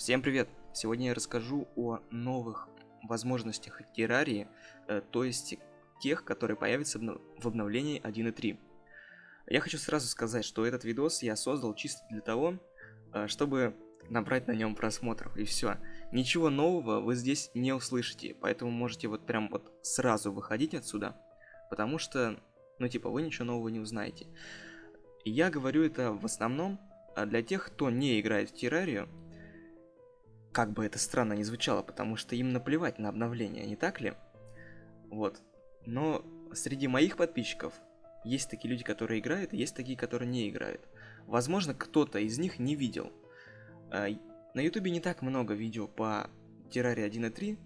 Всем привет! Сегодня я расскажу о новых возможностях террарии, э, то есть тех, которые появятся в обновлении 1.3. Я хочу сразу сказать, что этот видос я создал чисто для того, э, чтобы набрать на нем просмотров, и все. Ничего нового вы здесь не услышите, поэтому можете вот прям вот сразу выходить отсюда, потому что, ну типа, вы ничего нового не узнаете. я говорю это в основном а для тех, кто не играет в террарию, как бы это странно не звучало, потому что им наплевать на обновления, не так ли? Вот. Но среди моих подписчиков есть такие люди, которые играют, и есть такие, которые не играют. Возможно, кто-то из них не видел. А, на ютубе не так много видео по Терраре 1.3,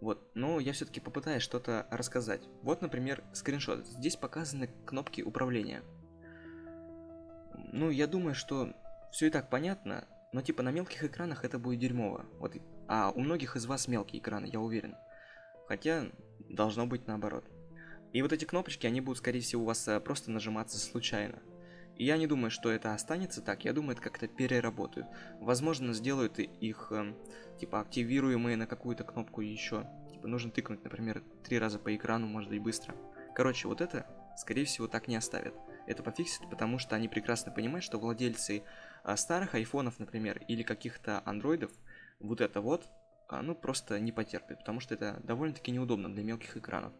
вот, но я все-таки попытаюсь что-то рассказать. Вот, например, скриншот. Здесь показаны кнопки управления. Ну, я думаю, что все и так понятно, но типа на мелких экранах это будет дерьмово. Вот, а у многих из вас мелкие экраны, я уверен. Хотя должно быть наоборот. И вот эти кнопочки, они будут, скорее всего, у вас э, просто нажиматься случайно. И я не думаю, что это останется так, я думаю, это как-то переработают. Возможно, сделают их, э, типа, активируемые на какую-то кнопку еще. Типа, нужно тыкнуть, например, три раза по экрану, может быть, быстро. Короче, вот это, скорее всего, так не оставят. Это пофиксят, потому что они прекрасно понимают, что владельцы а старых айфонов, например, или каких-то андроидов, вот это вот, ну, просто не потерпит, потому что это довольно-таки неудобно для мелких экранов.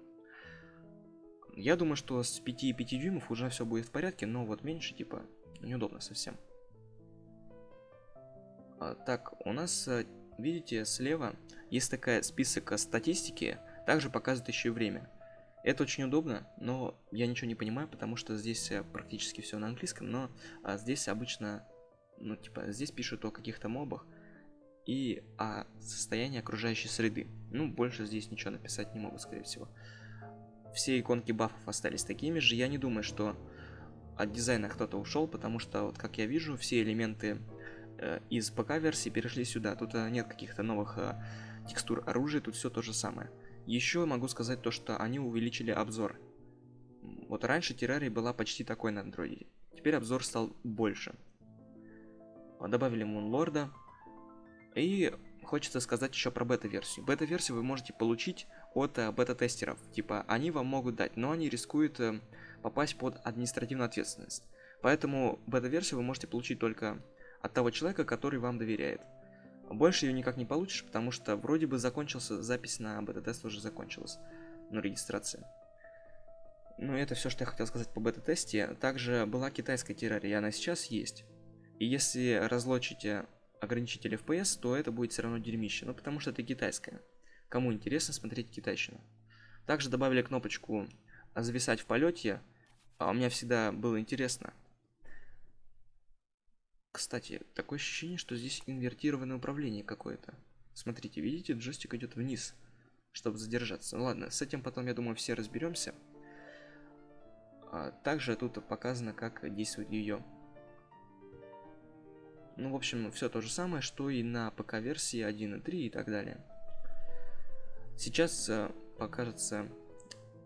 Я думаю, что с 5,5 дюймов уже все будет в порядке, но вот меньше, типа, неудобно совсем. А, так, у нас, э, видите, слева есть такая список статистики, также показывает еще и время. Это очень удобно, но я ничего не понимаю, потому что здесь э, практически все на английском, но а, здесь обычно ну, типа, здесь пишут о каких-то мобах и о состоянии окружающей среды. Ну, больше здесь ничего написать не могу, скорее всего. Все иконки бафов остались такими же. Я не думаю, что от дизайна кто-то ушел, потому что, вот как я вижу, все элементы э, из ПК-версии перешли сюда. Тут э, нет каких-то новых э, текстур оружия, тут все то же самое. Еще могу сказать то, что они увеличили обзор. Вот раньше террария была почти такой на андроиде. Теперь обзор стал больше добавили Мунлорда. И хочется сказать еще про бета-версию. Бета-версию вы можете получить от э, бета-тестеров. Типа, они вам могут дать, но они рискуют э, попасть под административную ответственность. Поэтому бета-версию вы можете получить только от того человека, который вам доверяет. Больше ее никак не получишь, потому что вроде бы закончился, запись на бета-тест уже закончилась. Ну, регистрация. Ну, это все, что я хотел сказать по бета-тесте. Также была китайская террария, она сейчас есть. И если разлочите ограничитель FPS, то это будет все равно дерьмище, ну потому что это китайское. Кому интересно смотреть китайщину. Также добавили кнопочку зависать в полете, а у меня всегда было интересно. Кстати, такое ощущение, что здесь инвертированное управление какое-то. Смотрите, видите, джойстик идет вниз, чтобы задержаться. Ну ладно, с этим потом, я думаю, все разберемся. А также тут показано, как действует ее ну, в общем, все то же самое, что и на ПК-версии 1.3 и так далее. Сейчас э, покажется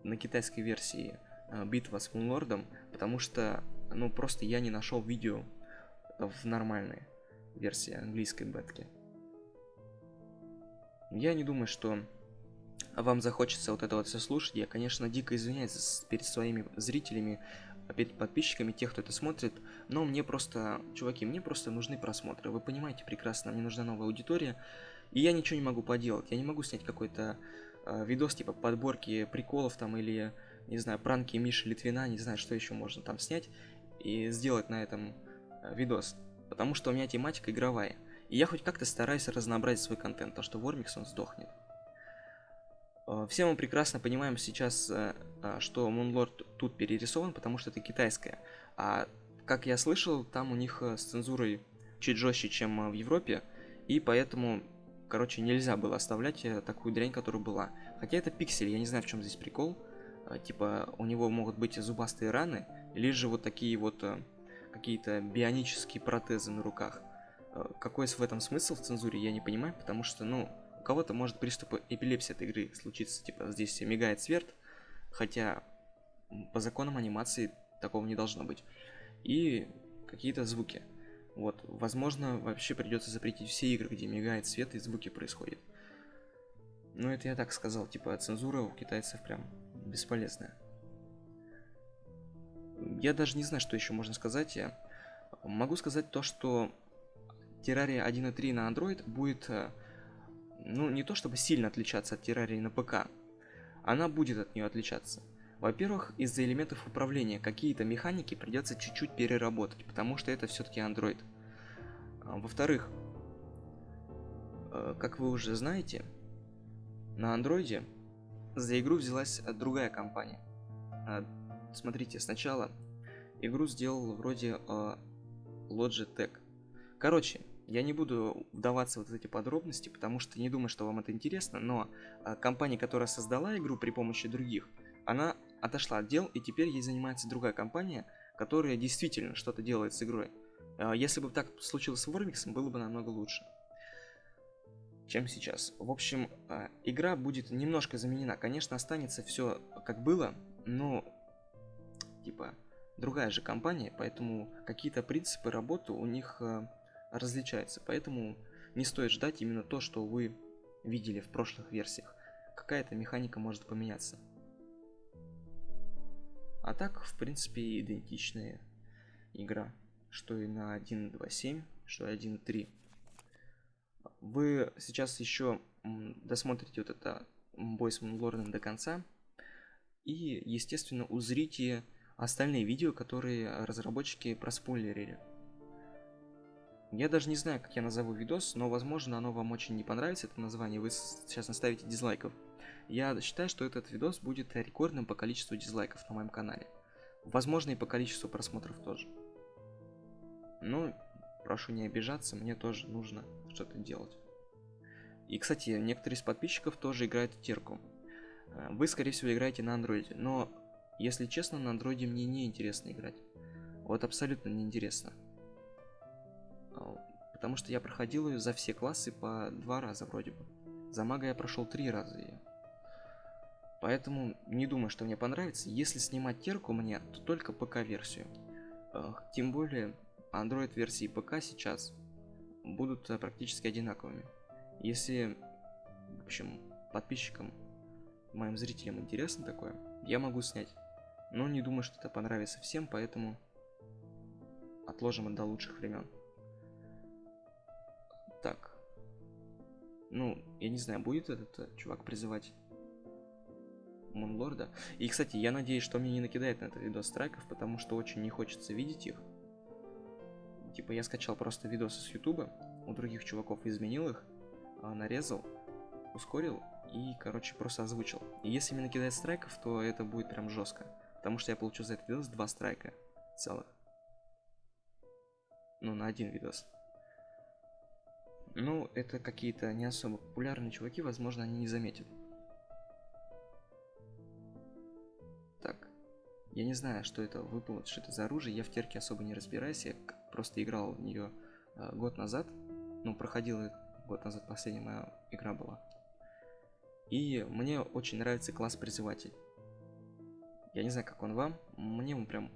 на китайской версии э, битва с Мунлордом, потому что, ну, просто я не нашел видео в нормальной версии английской бетки. Я не думаю, что вам захочется вот это вот все слушать. Я, конечно, дико извиняюсь перед своими зрителями, перед подписчиками, тех, кто это смотрит, но мне просто, чуваки, мне просто нужны просмотры, вы понимаете прекрасно, мне нужна новая аудитория, и я ничего не могу поделать, я не могу снять какой-то э, видос типа подборки приколов там или, не знаю, пранки Миши Литвина, не знаю, что еще можно там снять и сделать на этом видос, потому что у меня тематика игровая, и я хоть как-то стараюсь разнообразить свой контент, то что Вормикс он сдохнет. Э, все мы прекрасно понимаем сейчас, э, э, что Moonlord тут перерисован, потому что это китайская. А как я слышал, там у них с цензурой чуть жестче, чем в Европе, и поэтому, короче, нельзя было оставлять такую дрянь, которая была. Хотя это пиксель, я не знаю, в чем здесь прикол. Типа, у него могут быть зубастые раны, или же вот такие вот какие-то бионические протезы на руках. Какой в этом смысл в цензуре, я не понимаю, потому что, ну, у кого-то может приступ эпилепсии от игры случиться, типа здесь мигает свет, хотя по законам анимации такого не должно быть. И какие-то звуки. Вот, возможно, вообще придется запретить все игры, где мигает свет и звуки происходят. Ну, это я так сказал, типа, цензура у китайцев прям бесполезная. Я даже не знаю, что еще можно сказать. Я могу сказать то, что Terraria 1.3 на Android будет, э, ну, не то чтобы сильно отличаться от Terraria на ПК. Она будет от нее отличаться. Во-первых, из-за элементов управления какие-то механики придется чуть-чуть переработать, потому что это все-таки Android. А, во-вторых, э, как вы уже знаете, на андроиде за игру взялась другая компания. Смотрите, сначала игру сделал вроде э, Logitech. Короче, я не буду вдаваться в вот эти подробности, потому что не думаю, что вам это интересно, но э, компания, которая создала игру при помощи других, она отошла от дел, и теперь ей занимается другая компания, которая действительно что-то делает с игрой. Э, если бы так случилось с Warmix, было бы намного лучше чем сейчас. В общем, игра будет немножко заменена. Конечно, останется все как было, но типа другая же компания, поэтому какие-то принципы работы у них э, различаются. Поэтому не стоит ждать именно то, что вы видели в прошлых версиях. Какая-то механика может поменяться. А так, в принципе, идентичная игра. Что и на 1.2.7, что и 1.3 вы сейчас еще досмотрите вот это Boys Лорден до конца и, естественно, узрите остальные видео, которые разработчики проспойлерили. Я даже не знаю, как я назову видос, но, возможно, оно вам очень не понравится, это название, вы сейчас наставите дизлайков. Я считаю, что этот видос будет рекордным по количеству дизлайков на моем канале. Возможно, и по количеству просмотров тоже. Ну, прошу не обижаться, мне тоже нужно что-то делать. И, кстати, некоторые из подписчиков тоже играют в терку. Э, вы, скорее всего, играете на андроиде, но, если честно, на андроиде мне не интересно играть. Вот абсолютно неинтересно. А, потому что я проходил ее за все классы по два раза вроде бы. За мага я прошел три раза ее. Поэтому не думаю, что мне понравится. Если снимать терку мне, то только ПК-версию. Тем более, Android версии ПК сейчас будут э, практически одинаковыми. Если, в общем, подписчикам, моим зрителям интересно такое, я могу снять. Но не думаю, что это понравится всем, поэтому отложим до лучших времен. Так. Ну, я не знаю, будет этот э, чувак призывать Монлорда. И, кстати, я надеюсь, что мне не накидает на этот видос страйков, потому что очень не хочется видеть их. Типа я скачал просто видосы с ютуба, у других чуваков изменил их, а, нарезал, ускорил и, короче, просто озвучил. И если мне накидает страйков, то это будет прям жестко. Потому что я получил за этот видос два страйка целых. Ну, на один видос. Ну, это какие-то не особо популярные чуваки, возможно, они не заметят. Так. Я не знаю, что это выпало, что это за оружие, я в терке особо не разбираюсь, я просто играл в нее э, год назад. Ну, проходил год назад, последняя моя игра была. И мне очень нравится класс призыватель. Я не знаю, как он вам, мне он прям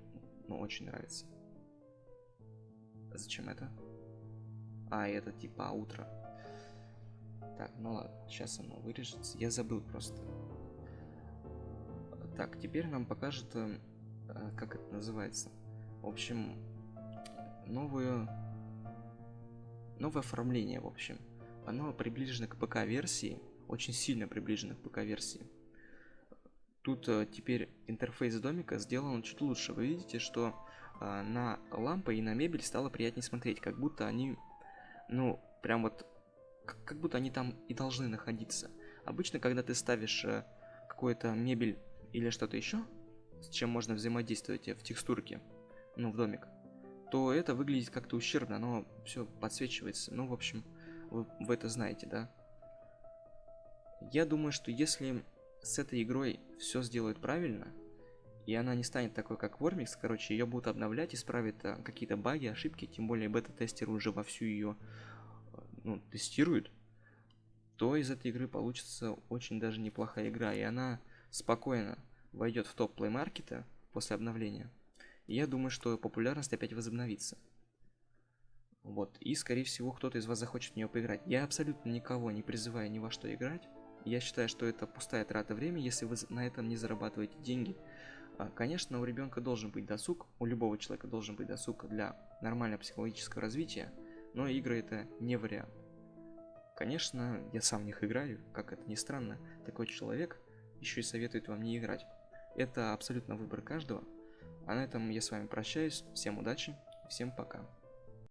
ну, очень нравится. Зачем это? А, это типа утро. Так, ну ладно, сейчас оно вырежется. Я забыл просто. Так, теперь нам покажет, э, как это называется. В общем, новую новое оформление, в общем. Оно приближено к ПК-версии, очень сильно приближено к ПК-версии. Тут э, теперь интерфейс домика сделан чуть лучше. Вы видите, что э, на лампы и на мебель стало приятнее смотреть, как будто они, ну, прям вот, как, как будто они там и должны находиться. Обычно, когда ты ставишь э, какую-то мебель или что-то еще, с чем можно взаимодействовать в текстурке, ну, в домик, то это выглядит как-то ущербно, оно все подсвечивается. Ну, в общем, вы, вы это знаете, да? Я думаю, что если с этой игрой все сделают правильно, и она не станет такой, как Вормикс, короче, ее будут обновлять, исправят какие-то баги, ошибки, тем более бета-тестеры уже вовсю ее ну, тестируют, то из этой игры получится очень даже неплохая игра, и она спокойно войдет в топ плеймаркета после обновления. И я думаю, что популярность опять возобновится. Вот, и скорее всего кто-то из вас захочет в нее поиграть. Я абсолютно никого не призываю ни во что играть. Я считаю, что это пустая трата времени, если вы на этом не зарабатываете деньги. А, конечно, у ребенка должен быть досуг, у любого человека должен быть досуг для нормального психологического развития, но игры это не вариант. Конечно, я сам в них играю, как это ни странно, такой человек еще и советует вам не играть. Это абсолютно выбор каждого. А на этом я с вами прощаюсь, всем удачи, всем пока.